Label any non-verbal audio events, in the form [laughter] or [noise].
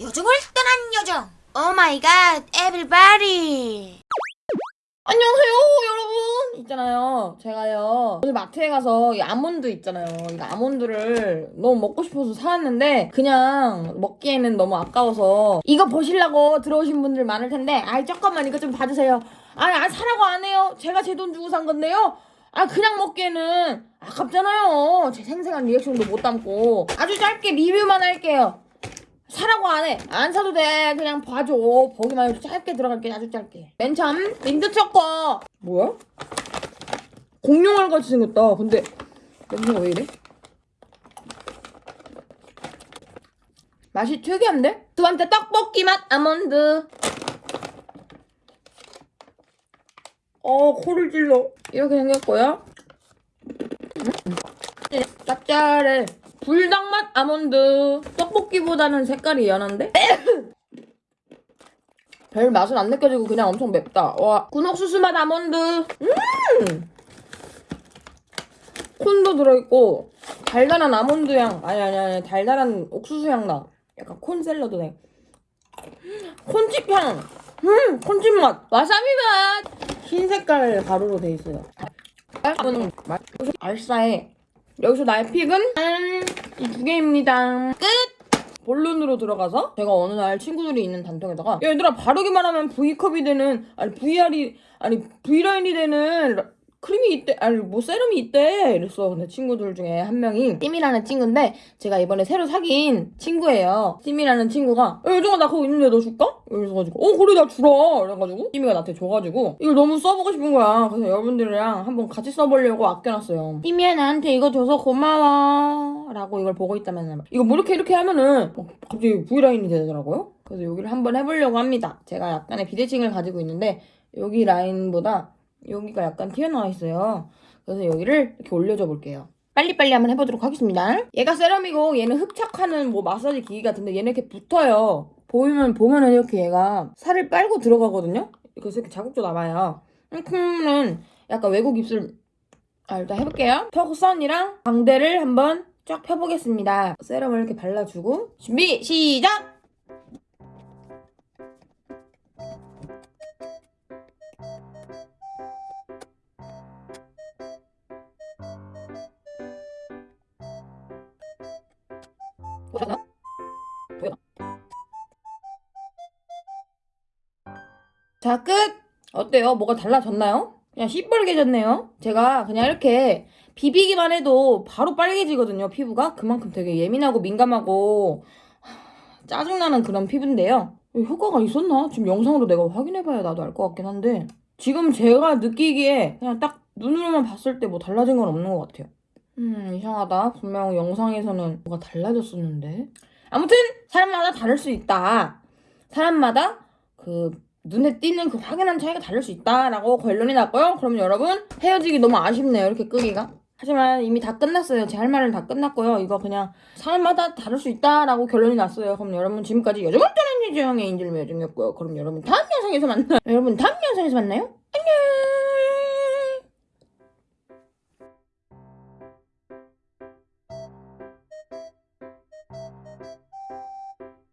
요정을 떠난 요정. Oh my god everybody 안녕하세요 여러분. 있잖아요. 제가요 오늘 마트에 가서 이 아몬드 있잖아요. 이 아몬드를 너무 먹고 싶어서 사왔는데 그냥 먹기에는 너무 아까워서 이거 보시려고 들어오신 분들 많을 텐데 아이 잠깐만 이거 좀 봐주세요. 아니 안 사라고 안 해요? 제가 제 돈 주고 산 건데요? 아 그냥 먹기에는 아깝잖아요. 제 생생한 리액션도 못 담고 아주 짧게 리뷰만 할게요 사라고 안 해. 안 사도 돼. 그냥 봐줘. 보기만 해도 짧게 들어갈게. 아주 짧게. 맨 처음 민트 초코. 뭐야? 공룡알 같이 생겼다. 근데 냄새가 왜 이래? 맛이 특이한데? 두 번째 떡볶이 맛 아몬드. 어 코를 찔러. 이렇게 생겼고요. 음. 짭짤해. 불닭 맛 아몬드. 떡볶이보다는 색깔이 연한데? [coughs] 별 맛은 안 느껴지고 그냥 엄청 맵다. 와. 군옥수수 맛 아몬드. 음! 콘도 들어있고, 달달한 아몬드 향. 아니, 아니, 아니. 달달한 옥수수 향 나. 약간 콘 샐러드 네 [gasps] 콘칩 향. 음, 콘칩 맛. 와사비 맛. 흰 색깔 가루로 돼 있어요. 음, 맛. 알싸해. 여기서 나의 픽은 이 두 개입니다. 끝! 본론으로 들어가서 제가 어느 날 친구들이 있는 단톡에다가 야, 얘들아 바르기만 하면 V컵이 되는 아니 VR이 아니 V라인이 되는 라- 크림이 있대 아니 뭐 세럼이 있대 이랬어. 근데 친구들 중에 한 명이 띠미라는 친구인데 제가 이번에 새로 사귄 친구예요. 띠미라는 친구가 야 요정아 나 그거 있는데 너 줄까? 이래서가지고 어 그래 나 주라 이래가지고 띠미가 나한테 줘가지고 이걸 너무 써보고 싶은 거야. 그래서 여러분들이랑 한번 같이 써보려고 아껴놨어요 띠미야 나한테 이거 줘서 고마워. 라고 이걸 보고 있다면 이거 뭐 이렇게 이렇게 하면은 어, 갑자기 V라인이 되더라고요. 그래서 여기를 한번 해보려고 합니다. 제가 약간의 비대칭을 가지고 있는데 여기 라인보다 여기가 약간 튀어나와 있어요. 그래서 여기를 이렇게 올려줘 볼게요. 빨리빨리 한번 해보도록 하겠습니다. 얘가 세럼이고 얘는 흡착하는 뭐 마사지 기기 같은데 얘는 이렇게 붙어요. 보이면 보면은 이렇게 얘가 살을 빨고 들어가거든요. 그래서 이렇게 자국도 남아요. 그러면은 약간 외국 입술 아 일단 해볼게요. 턱선이랑 광대를 한번 쫙 펴보겠습니다. 세럼을 이렇게 발라주고 준비 시작. 보셨나? 보였나? 자, 끝! 어때요? 뭐가 달라졌나요? 그냥 시뻘개졌네요. 제가 그냥 이렇게 비비기만 해도 바로 빨개지거든요, 피부가. 그만큼 되게 예민하고 민감하고 하, 짜증나는 그런 피부인데요. 효과가 있었나? 지금 영상으로 내가 확인해봐야 나도 알 것 같긴 한데 지금 제가 느끼기에 그냥 딱 눈으로만 봤을 때 뭐 달라진 건 없는 것 같아요. 음, 이상하다. 분명 영상에서는 뭐가 달라졌었는데. 아무튼, 사람마다 다를 수 있다. 사람마다 그, 눈에 띄는 그 확연한 차이가 다를 수 있다라고 결론이 났고요. 그럼 여러분, 헤어지기 너무 아쉽네요. 이렇게 끄기가. 하지만 이미 다 끝났어요. 제 할 말은 다 끝났고요. 이거 그냥 사람마다 다를 수 있다라고 결론이 났어요. 그럼 여러분 지금까지 여정을 떠난 예정의 인질미 여정이었고요. 그럼 여러분 다음 영상에서 만나요. 여러분 다음 영상에서 만나요.